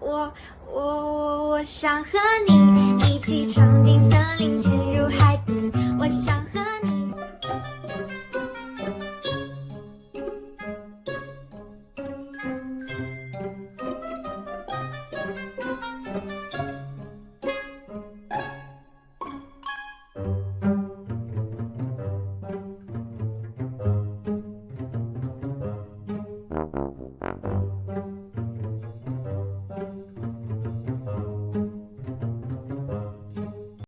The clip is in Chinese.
我我我我想和你一起闯进森林潜入海底。我想